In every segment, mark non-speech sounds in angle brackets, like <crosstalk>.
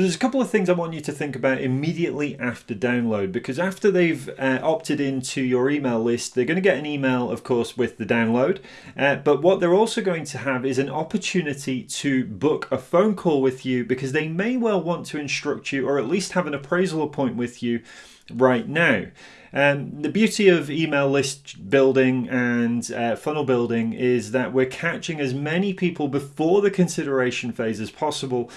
So there's a couple of things I want you to think about immediately after download because after they've uh, opted into your email list, they're going to get an email, of course, with the download. Uh, but what they're also going to have is an opportunity to book a phone call with you because they may well want to instruct you or at least have an appraisal appointment with you right now. Um, the beauty of email list building and uh, funnel building is that we're catching as many people before the consideration phase as possible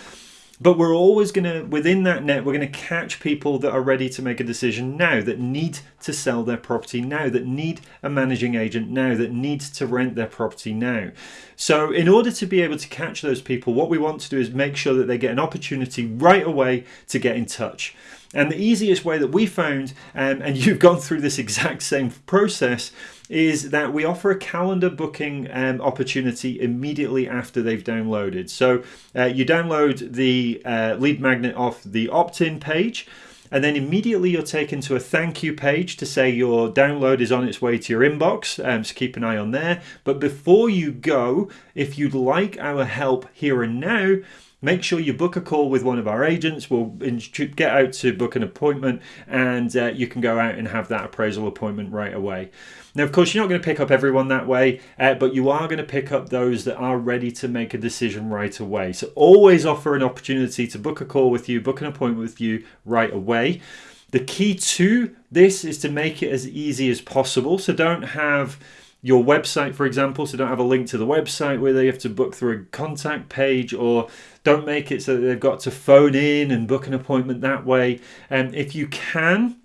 but we're always going to, within that net, we're going to catch people that are ready to make a decision now, that need to sell their property now, that need a managing agent now, that needs to rent their property now. So, in order to be able to catch those people, what we want to do is make sure that they get an opportunity right away to get in touch. And the easiest way that we found, um, and <laughs> you've gone through this exact same process, is that we offer a calendar booking um, opportunity immediately after they've downloaded. So uh, you download the uh, lead magnet off the opt in page. And then immediately you're taken to a thank you page to say your download is on its way to your inbox. Um, so keep an eye on there. But before you go, if you'd like our help here and now, make sure you book a call with one of our agents. We'll get out to book an appointment and uh, you can go out and have that appraisal appointment right away. Now, of course, you're not going to pick up everyone that way, uh, but you are going to pick up those that are ready to make a decision right away. So always offer an opportunity to book a call with you, book an appointment with you right away. The key to this is to make it as easy as possible. So don't have your website, for example, so don't have a link to the website where they have to book through a contact page, or don't make it so that they've got to phone in and book an appointment that way. And um, if you can,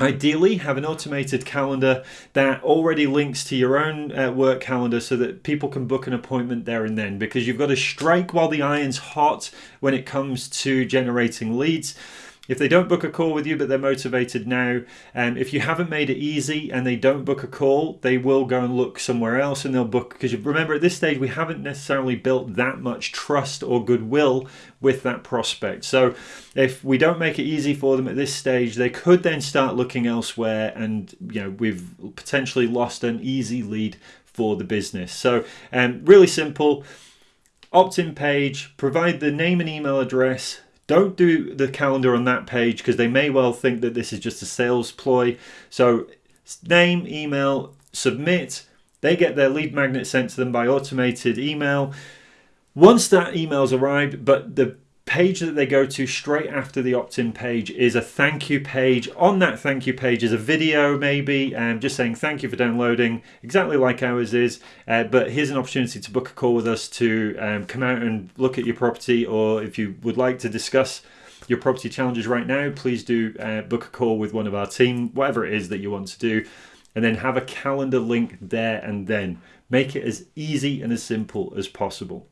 Ideally, have an automated calendar that already links to your own uh, work calendar so that people can book an appointment there and then because you've got to strike while the iron's hot when it comes to generating leads. If they don't book a call with you, but they're motivated now, and um, if you haven't made it easy and they don't book a call, they will go and look somewhere else and they'll book. Because remember, at this stage, we haven't necessarily built that much trust or goodwill with that prospect. So if we don't make it easy for them at this stage, they could then start looking elsewhere, and you know we've potentially lost an easy lead for the business. So um, really simple opt-in page, provide the name and email address, don't do the calendar on that page because they may well think that this is just a sales ploy. So name, email, submit. They get their lead magnet sent to them by automated email. Once that email's arrived, but the page that they go to straight after the opt-in page is a thank you page. On that thank you page is a video maybe, um, just saying thank you for downloading, exactly like ours is. Uh, but here's an opportunity to book a call with us to um, come out and look at your property, or if you would like to discuss your property challenges right now, please do uh, book a call with one of our team, whatever it is that you want to do, and then have a calendar link there and then. Make it as easy and as simple as possible.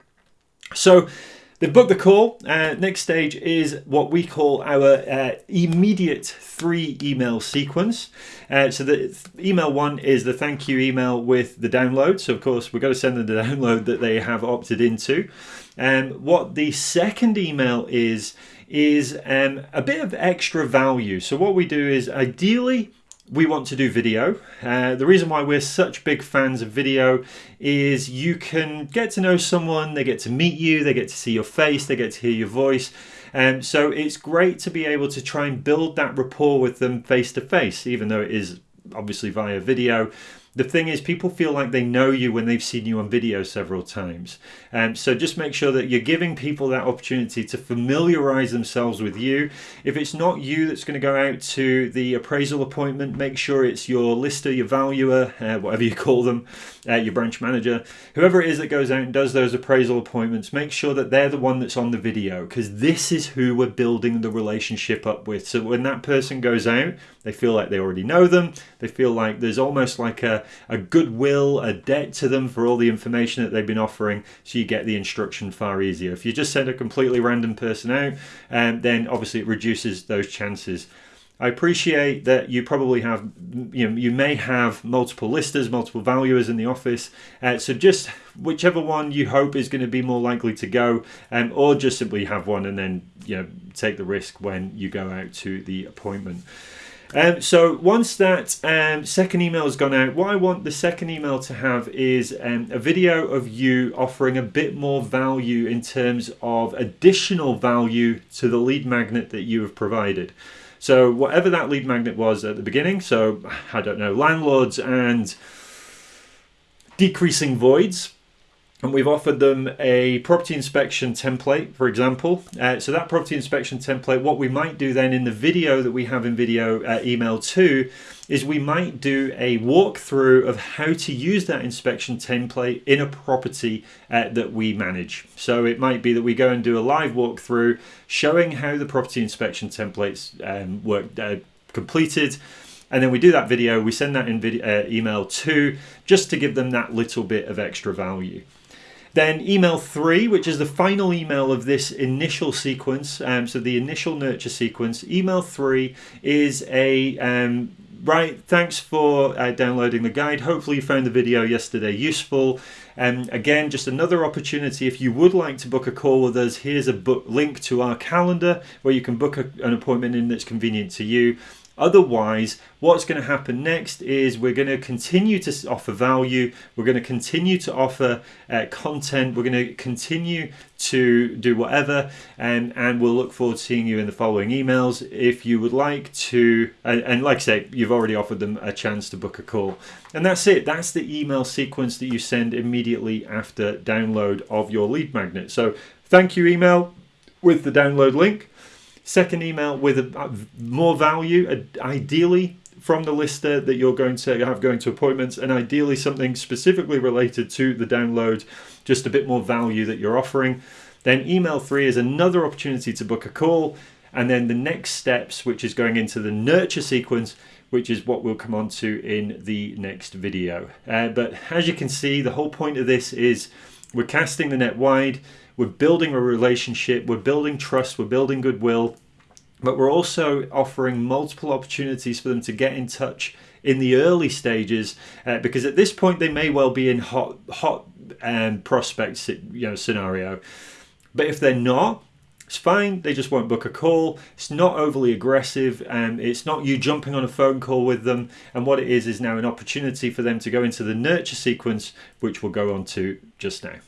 So They've booked the call. Uh, next stage is what we call our uh, immediate three email sequence. Uh, so the email one is the thank you email with the download. So of course we've got to send them the <laughs> download that they have opted into. And um, what the second email is is um, a bit of extra value. So what we do is ideally we want to do video. Uh, the reason why we're such big fans of video is you can get to know someone, they get to meet you, they get to see your face, they get to hear your voice. Um, so it's great to be able to try and build that rapport with them face to face, even though it is obviously via video the thing is, people feel like they know you when they've seen you on video several times. Um, so just make sure that you're giving people that opportunity to familiarize themselves with you. If it's not you that's going to go out to the appraisal appointment, make sure it's your lister, your valuer, uh, whatever you call them, uh, your branch manager, whoever it is that goes out and does those appraisal appointments, make sure that they're the one that's on the video because this is who we're building the relationship up with. So when that person goes out, they feel like they already know them. They feel like there's almost like a, a goodwill, a debt to them for all the information that they've been offering. So you get the instruction far easier. If you just send a completely random person out, um, then obviously it reduces those chances. I appreciate that you probably have, you know, you may have multiple listers, multiple valuers in the office. Uh, so just whichever one you hope is going to be more likely to go, um, or just simply have one and then, you know, take the risk when you go out to the appointment. Um, so once that um, second email has gone out, what I want the second email to have is um, a video of you offering a bit more value in terms of additional value to the lead magnet that you have provided. So whatever that lead magnet was at the beginning, so I don't know, landlords and decreasing voids, and we've offered them a property inspection template, for example. Uh, so that property inspection template, what we might do then in the video that we have in video uh, email two, is we might do a walkthrough of how to use that inspection template in a property uh, that we manage. So it might be that we go and do a live walkthrough showing how the property inspection templates um, work uh, completed and then we do that video we send that in video, uh, email two just to give them that little bit of extra value then email three, which is the final email of this initial sequence, um, so the initial nurture sequence. Email three is a um, right. Thanks for uh, downloading the guide. Hopefully you found the video yesterday useful. And um, again, just another opportunity. If you would like to book a call with us, here's a book link to our calendar where you can book a, an appointment in that's convenient to you. Otherwise, what's going to happen next is we're going to continue to offer value. We're going to continue to offer uh, content. We're going to continue to do whatever, and, and we'll look forward to seeing you in the following emails. If you would like to, and, and like I say, you've already offered them a chance to book a call. And that's it. That's the email sequence that you send immediately after download of your lead magnet. So thank you, email with the download link. Second email with a, more value, uh, ideally from the lister that you're going to have going to appointments, and ideally something specifically related to the download, just a bit more value that you're offering. Then email three is another opportunity to book a call. And then the next steps, which is going into the nurture sequence, which is what we'll come on to in the next video. Uh, but as you can see, the whole point of this is we're casting the net wide. We're building a relationship, we're building trust, we're building goodwill, but we're also offering multiple opportunities for them to get in touch in the early stages uh, because at this point they may well be in hot hot um, prospects you know scenario. But if they're not it's fine they just won't book a call. It's not overly aggressive and it's not you jumping on a phone call with them. And what it is is now an opportunity for them to go into the nurture sequence which we'll go on to just now